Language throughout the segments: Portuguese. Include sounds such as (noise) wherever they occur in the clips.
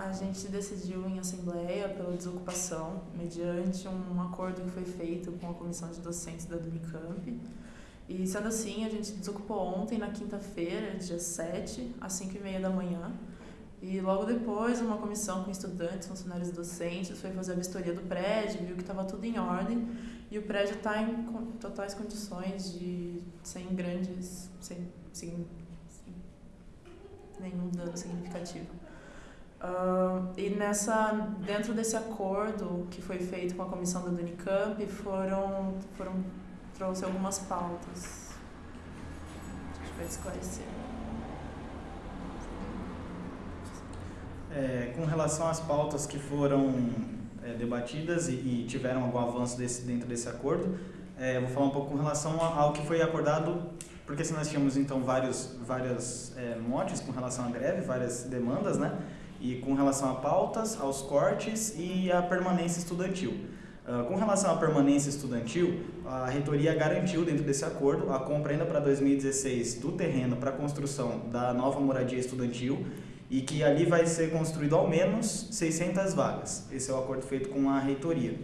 A gente decidiu em assembleia pela desocupação, mediante um acordo que foi feito com a comissão de docentes da Unicamp. E sendo assim, a gente desocupou ontem, na quinta-feira, dia 7, às 5h30 da manhã. E logo depois, uma comissão com estudantes, funcionários e docentes foi fazer a vistoria do prédio, viu que estava tudo em ordem e o prédio está em totais condições de sem grandes, sem, sem, sem nenhum dano significativo. Uh, e nessa, dentro desse acordo que foi feito com a comissão da Unicamp, foram, foram trouxe algumas pautas. A gente vai esclarecer. É, com relação às pautas que foram é, debatidas e, e, tiveram algum avanço desse, dentro desse acordo. É, vou falar um pouco com relação ao que foi acordado, porque se nós tínhamos então vários várias é, motes com relação à greve, várias demandas, né? E com relação a pautas, aos cortes e à permanência estudantil. Uh, com relação à permanência estudantil, a reitoria garantiu dentro desse acordo a compra ainda para 2016 do terreno para a construção da nova moradia estudantil e que ali vai ser construído ao menos 600 vagas. Esse é o acordo feito com a reitoria.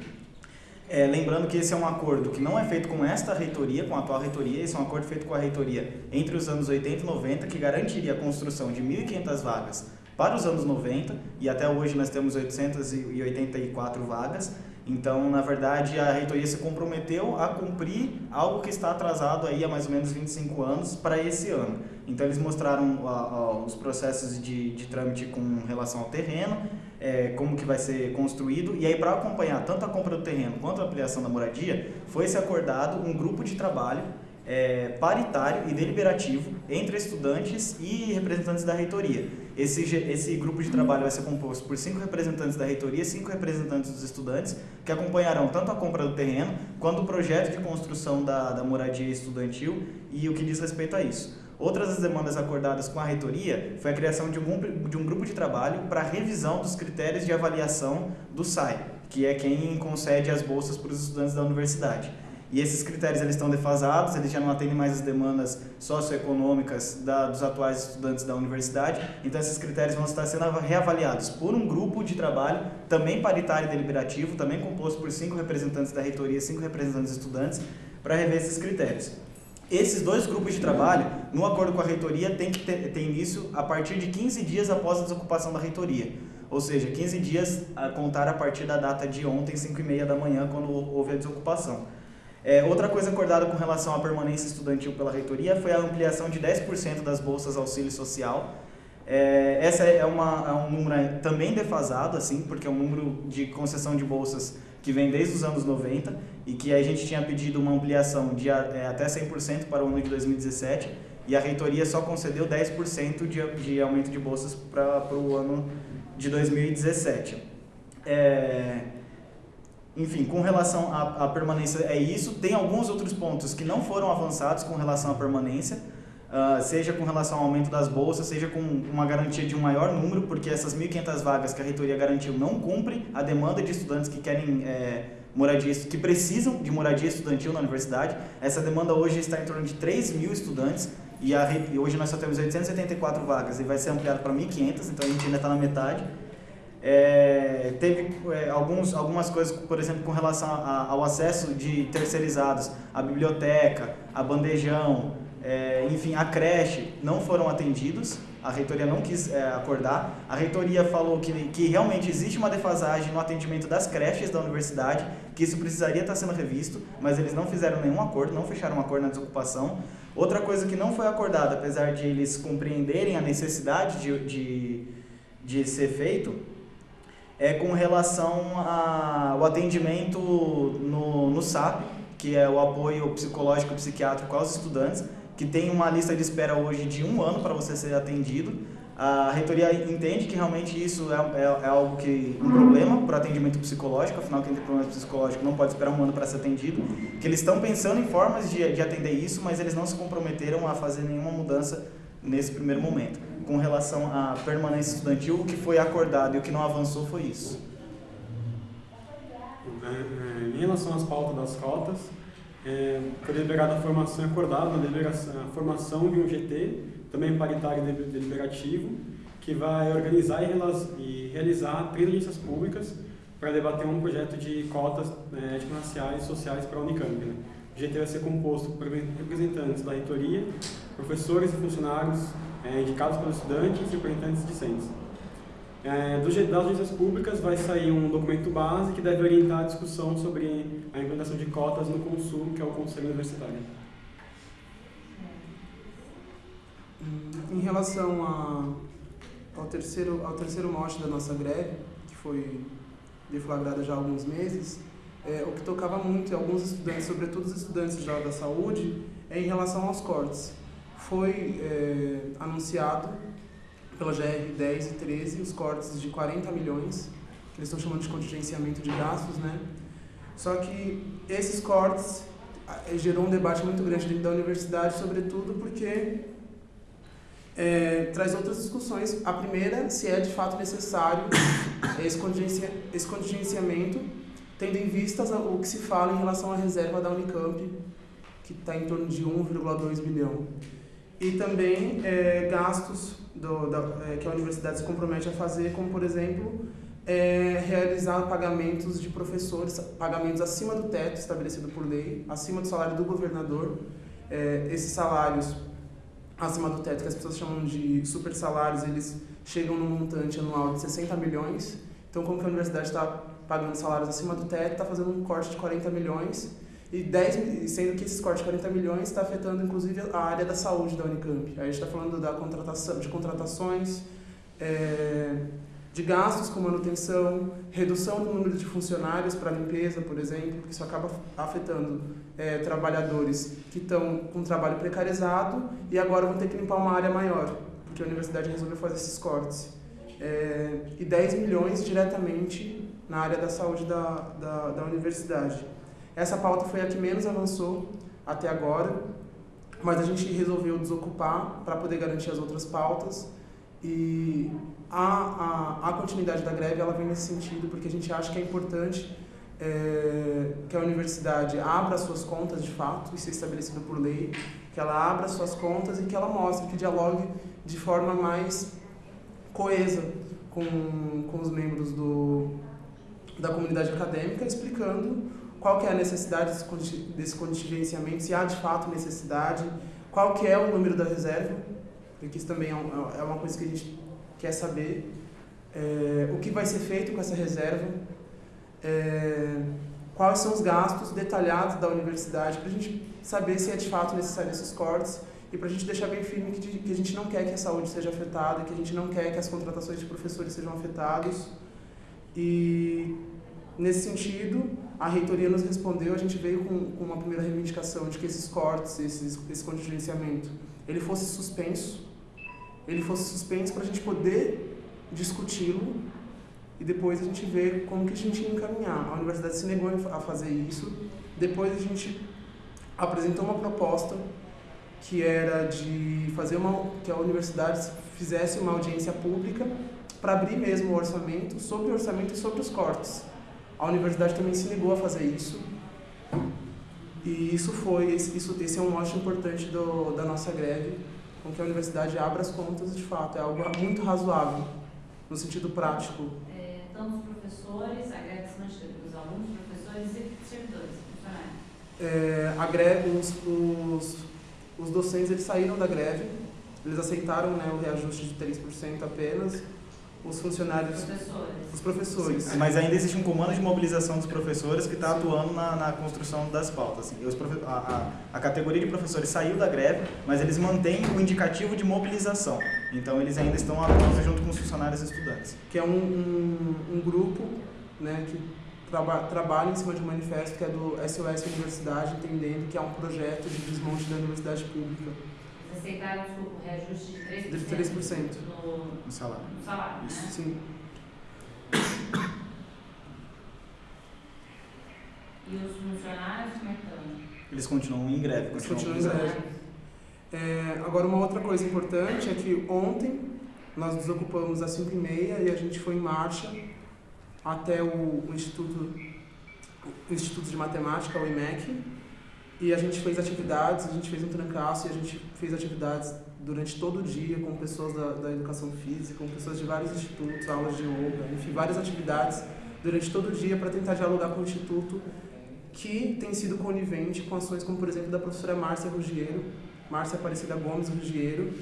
É, lembrando que esse é um acordo que não é feito com esta reitoria, com a atual reitoria, esse é um acordo feito com a reitoria entre os anos 80 e 90, que garantiria a construção de 1.500 vagas para os anos 90, e até hoje nós temos 884 vagas, então, na verdade, a reitoria se comprometeu a cumprir algo que está atrasado aí há mais ou menos 25 anos para esse ano. Então, eles mostraram a, a, os processos de, de trâmite com relação ao terreno, é, como que vai ser construído, e aí para acompanhar tanto a compra do terreno quanto a ampliação da moradia, foi-se acordado um grupo de trabalho é, paritário e deliberativo entre estudantes e representantes da reitoria. Esse, esse grupo de trabalho vai ser composto por cinco representantes da reitoria e cinco representantes dos estudantes, que acompanharão tanto a compra do terreno, quanto o projeto de construção da, da moradia estudantil e o que diz respeito a isso. Outras das demandas acordadas com a reitoria foi a criação de um, de um grupo de trabalho para revisão dos critérios de avaliação do SAI, que é quem concede as bolsas para os estudantes da universidade. E esses critérios eles estão defasados, eles já não atendem mais as demandas socioeconômicas da, dos atuais estudantes da universidade. Então esses critérios vão estar sendo reavaliados por um grupo de trabalho, também paritário e deliberativo, também composto por cinco representantes da reitoria, cinco representantes estudantes, para rever esses critérios. Esses dois grupos de trabalho, no acordo com a reitoria, tem que ter, início a partir de 15 dias após a desocupação da reitoria. Ou seja, 15 dias a contar a partir da data de ontem, 5 e meia da manhã, quando houve a desocupação. É, outra coisa acordada com relação à permanência estudantil pela reitoria foi a ampliação de 10% das bolsas auxílio social. É, essa é, uma, é um número também defasado, assim, porque é um número de concessão de bolsas que vem desde os anos 90 e que a gente tinha pedido uma ampliação de é, até 100% para o ano de 2017 e a reitoria só concedeu 10% de, de aumento de bolsas para o ano de 2017. É, enfim, com relação à, à, permanência é isso. Tem alguns outros pontos que não foram avançados com relação à permanência, uh, seja com relação ao aumento das bolsas, seja com uma garantia de um maior número, porque essas 1.500 vagas que a reitoria garantiu não cumprem a demanda de estudantes que querem é, moradia, que precisam de moradia estudantil na universidade. Essa demanda hoje está em torno de 3 mil estudantes e, a, e hoje nós só temos 874 vagas e vai ser ampliado para 1.500, então a gente ainda está na metade. É, teve é, alguns, algumas coisas, por exemplo, com relação a, ao acesso de terceirizados, a biblioteca, a bandejão, é, enfim, a creche, não foram atendidos. A reitoria não quis é, acordar. A reitoria falou que, que realmente existe uma defasagem no atendimento das creches da universidade, que isso precisaria estar sendo revisto, mas eles não fizeram nenhum acordo, não fecharam um acordo na desocupação. Outra coisa que não foi acordada, apesar de eles compreenderem a necessidade de, de, de ser feito, é com relação ao atendimento no, no SAP, que é o apoio psicológico psiquiátrico aos estudantes, que tem uma lista de espera hoje de um ano para você ser atendido. A reitoria entende que realmente isso é, é, é algo que um problema para o atendimento psicológico, afinal quem tem problema psicológico não pode esperar um ano para ser atendido, que eles estão pensando em formas de, de atender isso, mas eles não se comprometeram a fazer nenhuma mudança nesse primeiro momento com relação à permanência estudantil, o que foi acordado e o que não avançou foi isso. É, é, em relação às pautas das cotas, é, foi deliberada a formação acordada, a, formação de um GT, também paritário deliberativo, que vai organizar e realizar três audiências públicas para debater um projeto de cotas né, étnico-raciais e sociais para a Unicamp. Né? O GT vai ser composto por representantes da reitoria, professores e funcionários é, indicados pelos estudantes e representantes discentes. É, das audiências públicas vai sair um documento base que deve orientar a discussão sobre a implementação de cotas no Consul, que é o Conselho Universitário. Em relação a, ao, terceiro, ao terceiro mote da nossa greve, que foi deflagrada já há alguns meses, é, o que tocava muito em alguns estudantes, sobretudo os estudantes da saúde, é em relação aos cortes. Foi é, anunciado pela GR 10 e 13 os cortes de 40 milhões, que eles estão chamando de contingenciamento de gastos, né? Só que esses cortes é, gerou um debate muito grande dentro da universidade, sobretudo porque é, traz outras discussões. A primeira, se é de fato necessário (coughs) esse, contingencia, esse contingenciamento, tendo em vista o que se fala em relação à reserva da Unicamp, que está em torno de 1,2 bilhão. E também é, gastos do, da, é, que a universidade se compromete a fazer, como, por exemplo, é, realizar pagamentos de professores, pagamentos acima do teto estabelecido por lei, acima do salário do governador. É, esses salários acima do teto, que as pessoas chamam de super salários, eles chegam no montante anual de 60 milhões. Então, como que a universidade está pagando salários acima do teto, está fazendo um corte de 40 milhões, e 10, sendo que esses cortes de 40 milhões está afetando inclusive a área da saúde da Unicamp. Aí a gente está falando da contratação, de contratações, é, de gastos com manutenção, redução do número de funcionários para limpeza, por exemplo, porque isso acaba afetando é, trabalhadores que estão com trabalho precarizado e agora vão ter que limpar uma área maior, porque a universidade resolveu fazer esses cortes. É, e 10 milhões diretamente na área da saúde da, da, da universidade. Essa pauta foi a que menos avançou até agora, mas a gente resolveu desocupar para poder garantir as outras pautas. E a, a, a continuidade da greve ela vem nesse sentido, porque a gente acha que é importante é, que a universidade abra suas contas de fato, isso é estabelecido por lei, que ela abra suas contas e que ela mostre, que dialogue de forma mais coesa com, com os membros do, da comunidade acadêmica, explicando qual que é a necessidade desse contingenciamento, se há de fato necessidade, qual que é o número da reserva, porque isso também é, é uma coisa que a gente quer saber é, o que vai ser feito com essa reserva, é, quais são os gastos detalhados da universidade, para a gente saber se é de fato necessário esses cortes e para a gente deixar bem firme que, que a gente não quer que a saúde seja afetada, que a gente não quer que as contratações de professores sejam afetadas. E, nesse sentido, a reitoria nos respondeu, a gente veio com, com uma primeira reivindicação de que esses cortes, esses, esse contingenciamento, ele fosse suspenso, ele fosse suspenso para a gente poder discuti-lo e depois a gente ver como que a gente ia encaminhar. A universidade se negou a fazer isso. Depois a gente apresentou uma proposta que era de fazer uma que a universidade fizesse uma audiência pública para abrir mesmo o orçamento, sobre o orçamento e sobre os cortes. A universidade também se negou a fazer isso. E isso foi, isso, esse é um mote importante do, da nossa greve, com que a universidade abra as contas, de fato, é algo muito razoável, no sentido prático. É, tanto os professores, a greve se manteve os alunos, professores e servidores, funcionários? É, a greve, os, os, os docentes eles saíram da greve, eles aceitaram né, o reajuste de 3% apenas, os funcionários, professores. os professores. Sim, mas ainda existe um comando de mobilização dos professores que está atuando na, na, construção das pautas. Assim. Os, a, a, a, categoria de professores saiu da greve, mas eles mantêm o indicativo de mobilização. Então eles ainda estão atuando junto com os funcionários e estudantes. Que é um, um, um grupo né, que traba, trabalha em cima de um manifesto que é do SOS Universidade, entendendo que é um projeto de desmonte da universidade pública aceitaram o reajuste de 3%, de 3%. No, no salário. No salário Isso, né? sim. E os funcionários como é que estão? Eles continuam em greve. Eles continuam em greve. É, agora, uma outra coisa importante é que ontem nós desocupamos às 5h30 e a gente foi em marcha até o, o Instituto, o Instituto de Matemática, o IMEC, e a gente fez atividades, a gente fez um trancaço e a gente fez atividades durante todo o dia com pessoas da, da educação física, com pessoas de vários institutos, aulas de yoga, enfim, várias atividades durante todo o dia para tentar dialogar com o instituto que tem sido conivente com ações como, por exemplo, da professora Márcia Ruggiero, Márcia Aparecida Gomes Ruggiero,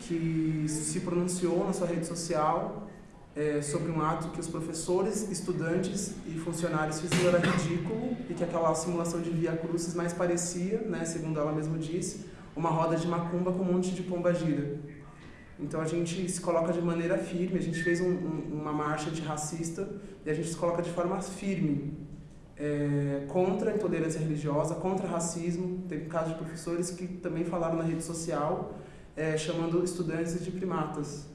que se pronunciou na sua rede social é, sobre um ato que os professores, estudantes e funcionários fizeram era ridículo e que aquela simulação de via crucis mais parecia, né, segundo ela mesma disse, uma roda de macumba com um monte de pomba gira. Então a gente se coloca de maneira firme, a gente fez um, um, uma marcha antirracista e a gente se coloca de forma firme é, contra a intolerância religiosa, contra racismo. Teve casos de professores que também falaram na rede social é, chamando estudantes de primatas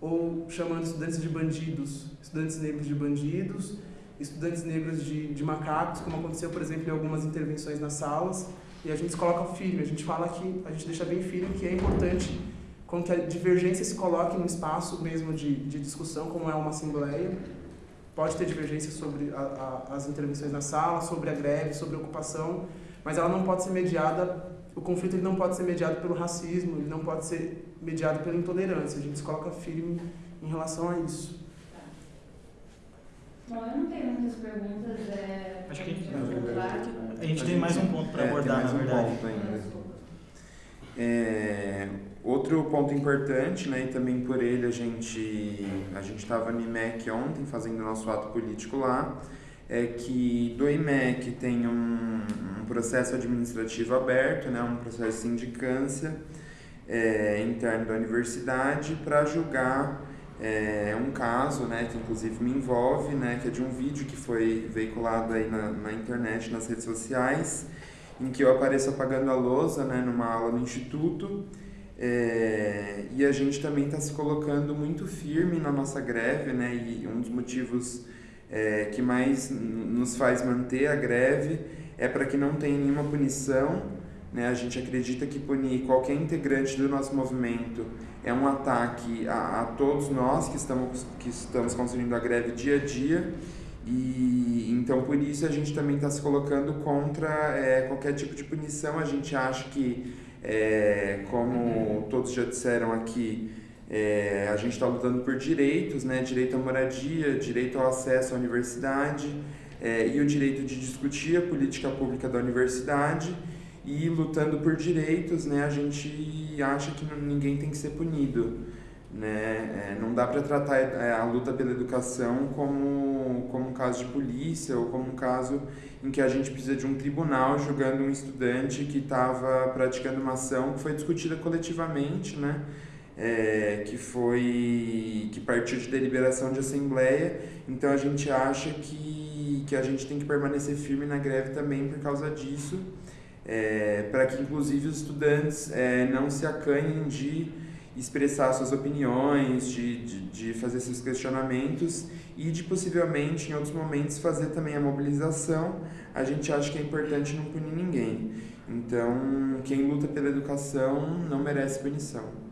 ou chamando estudantes de bandidos, estudantes negros de bandidos, estudantes negros de, de macacos, como aconteceu, por exemplo, em algumas intervenções nas salas. E a gente coloca firme, a gente fala que, a gente deixa bem firme que é importante com que a divergência se coloque no espaço mesmo de, de discussão, como é uma assembleia. Pode ter divergência sobre a, a, as intervenções na sala, sobre a greve, sobre a ocupação, mas ela não pode ser mediada, o conflito ele não pode ser mediado pelo racismo, ele não pode ser mediado pela intolerância. A gente se coloca firme em relação a isso. Bom, eu não tenho muitas perguntas. É, Acho que- a A gente tem mais um ponto para É, tem abordar, na um verdade. ponto ainda. É, outro ponto importante, né, e também por ele a gente a gente estava no IMEC ontem fazendo nosso ato político lá, é que do IMEC tem um, um processo administrativo aberto, né, um processo de sindicância é, interno da universidade para julgar é, um caso, né, que inclusive me envolve, né, que é de um vídeo que foi veiculado aí na, na internet, nas redes sociais, em que eu apareço apagando a lousa, né, numa aula no instituto, é, e a gente também está se colocando muito firme na nossa greve, né, e um dos motivos é, que mais nos faz manter a greve é para que não tenha nenhuma punição, né, a gente acredita que punir qualquer integrante do nosso movimento é um ataque a, a todos nós que estamos, que estamos construindo a greve dia a dia, e então por isso a gente também está se colocando contra é, qualquer tipo de punição. A gente acha que, é, como todos já disseram aqui, é, a gente está lutando por direitos, né? direito à moradia, direito ao acesso à universidade é, e o direito de discutir a política pública da universidade. E lutando por direitos, né, a gente acha que ninguém tem que ser punido. Né? É, não dá para tratar é, a luta pela educação como, como um caso de polícia ou como um caso em que a gente precisa de um tribunal julgando um estudante que estava praticando uma ação que foi discutida coletivamente, né? É, que foi que partiu de deliberação de assembleia. Então a gente acha que, que a gente tem que permanecer firme na greve também por causa disso, é, para que inclusive os estudantes é, não se acanhem de expressar suas opiniões, de, de, de fazer seus questionamentos e de possivelmente em outros momentos fazer também a mobilização. A gente acha que é importante não punir ninguém. Então, quem luta pela educação não merece punição.